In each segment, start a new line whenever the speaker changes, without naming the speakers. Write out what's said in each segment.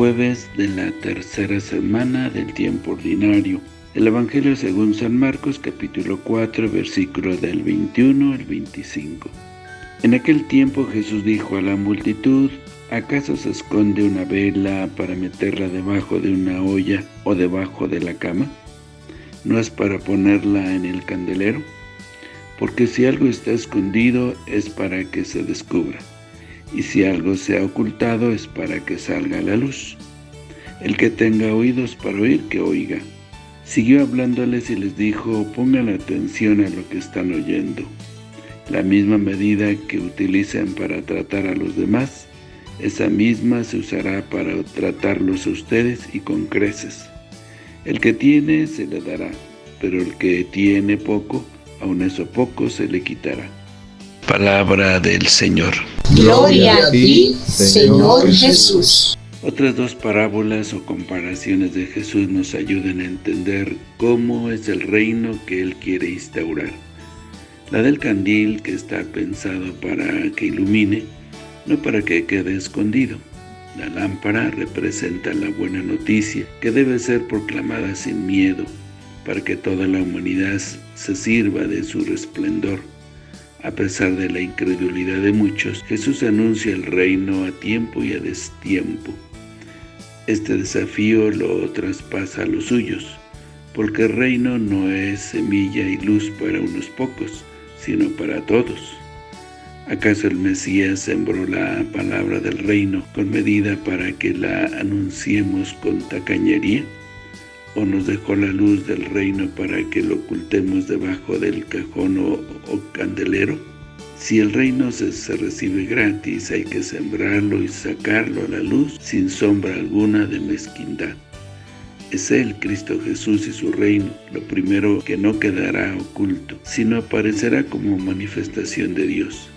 Jueves de la tercera semana del tiempo ordinario. El Evangelio según San Marcos, capítulo 4, versículo del 21 al 25. En aquel tiempo Jesús dijo a la multitud, ¿acaso se esconde una vela para meterla debajo de una olla o debajo de la cama? ¿No es para ponerla en el candelero? Porque si algo está escondido es para que se descubra y si algo se ha ocultado es para que salga a la luz. El que tenga oídos para oír, que oiga. Siguió hablándoles y les dijo, pongan atención a lo que están oyendo. La misma medida que utilizan para tratar a los demás, esa misma se usará para tratarlos a ustedes y con creces. El que tiene se le dará, pero el que tiene poco, aun eso poco se le quitará. Palabra del Señor.
Gloria a ti, Señor Jesús.
Otras dos parábolas o comparaciones de Jesús nos ayudan a entender cómo es el reino que Él quiere instaurar. La del candil, que está pensado para que ilumine, no para que quede escondido. La lámpara representa la buena noticia, que debe ser proclamada sin miedo, para que toda la humanidad se sirva de su resplendor. A pesar de la incredulidad de muchos, Jesús anuncia el reino a tiempo y a destiempo. Este desafío lo traspasa a los suyos, porque el reino no es semilla y luz para unos pocos, sino para todos. ¿Acaso el Mesías sembró la palabra del reino con medida para que la anunciemos con tacañería? O nos dejó la luz del reino para que lo ocultemos debajo del cajón o, candelero? Si el reino se, se, recibe gratis, hay que sembrarlo y sacarlo a la luz sin sombra alguna de mezquindad. Es Él, Cristo Jesús y su reino, lo primero que no quedará oculto, sino aparecerá como manifestación de Dios.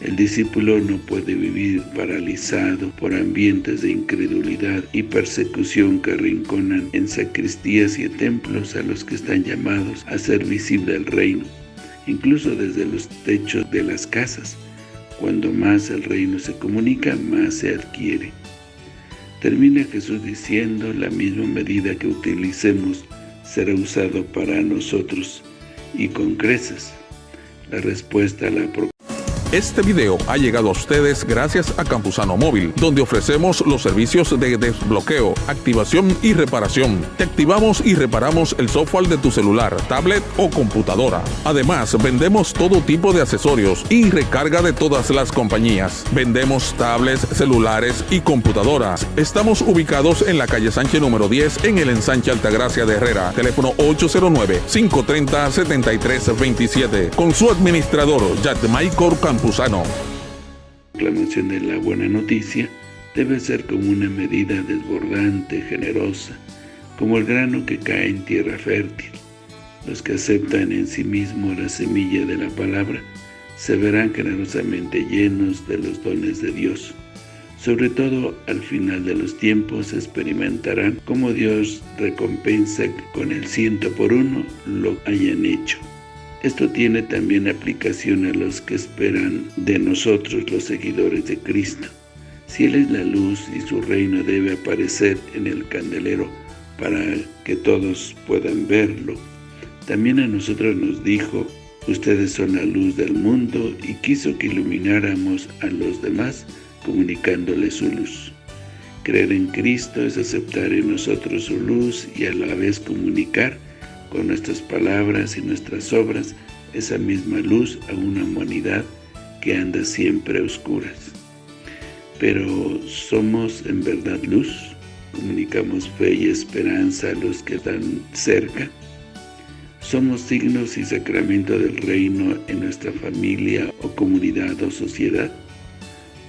El discípulo no puede vivir paralizado por ambientes de incredulidad y persecución que arrinconan en sacristías y templos a los que están llamados a ser visible el reino, incluso desde los techos de las casas. Cuando más el reino se comunica, más se adquiere. Termina Jesús diciendo, la misma medida que utilicemos será usado para nosotros y con creces. La respuesta a la
este video ha llegado a ustedes gracias a Campusano Móvil, donde ofrecemos los servicios de desbloqueo, activación y reparación. Te activamos y reparamos el software de tu celular, tablet o computadora. Además, vendemos todo tipo de accesorios y recarga de todas las compañías. Vendemos tablets, celulares y computadoras. Estamos ubicados en la calle Sánchez número 10 en el ensanche Altagracia de Herrera. Teléfono 809-530-7327. Con su administrador, Jack Michael
La proclamación de la buena noticia debe ser como una medida desbordante, generosa, como el grano que cae en tierra fértil. Los que aceptan en sí mismo la semilla de la palabra se verán generosamente llenos de los dones de Dios. Sobre todo, al final de los tiempos experimentarán cómo Dios recompensa con el ciento por uno lo hayan hecho. Esto tiene también aplicación a los que esperan de nosotros los seguidores de Cristo. Si Él es la luz y su reino debe aparecer en el candelero para que todos puedan verlo. También a nosotros nos dijo, ustedes son la luz del mundo y quiso que ilumináramos a los demás comunicándoles su luz. Creer en Cristo es aceptar en nosotros su luz y a la vez comunicar con nuestras palabras y nuestras obras esa misma luz a una humanidad que anda siempre a oscuras. Pero somos en verdad luz, comunicamos fe y esperanza a los que están cerca, somos signos y sacramento del reino en nuestra familia o comunidad o sociedad,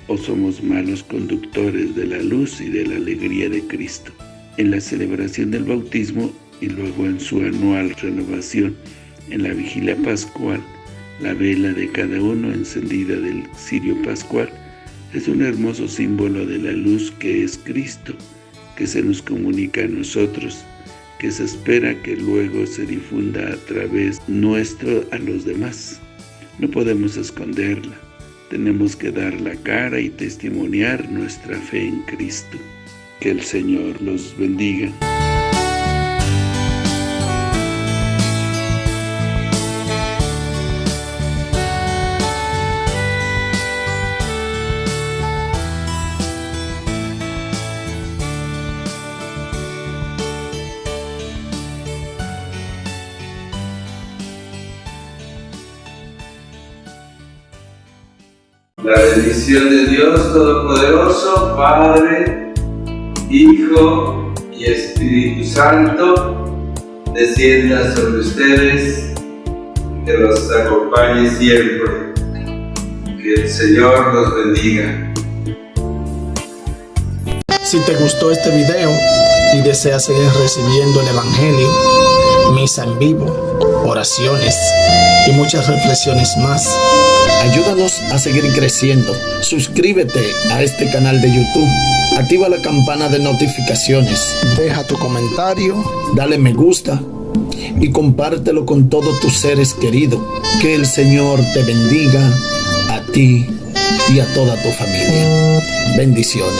o somos malos conductores de la luz y de la alegría de Cristo. En la celebración del bautismo y luego en su anual renovación en la vigilia pascual, la vela de cada uno encendida del cirio pascual es un hermoso símbolo de la luz que es Cristo, que se nos comunica a nosotros, que se espera que luego se difunda a través nuestro a los demás. No podemos esconderla, tenemos que dar la cara y testimoniar nuestra fe en Cristo. Que el Señor los bendiga.
La bendición de Dios Todopoderoso, Padre, Hijo y Espíritu Santo, descienda sobre ustedes, que los acompañe siempre. Que el Señor los bendiga.
Si te gustó este video y deseas seguir recibiendo el Evangelio, misa en vivo, oraciones y muchas reflexiones más, Ayúdanos a seguir creciendo. Suscríbete a este canal de YouTube. Activa la campana de notificaciones. Deja tu comentario. Dale me gusta. Y compártelo con todos tus seres queridos. Que el Señor te bendiga a ti y a toda tu familia. Bendiciones.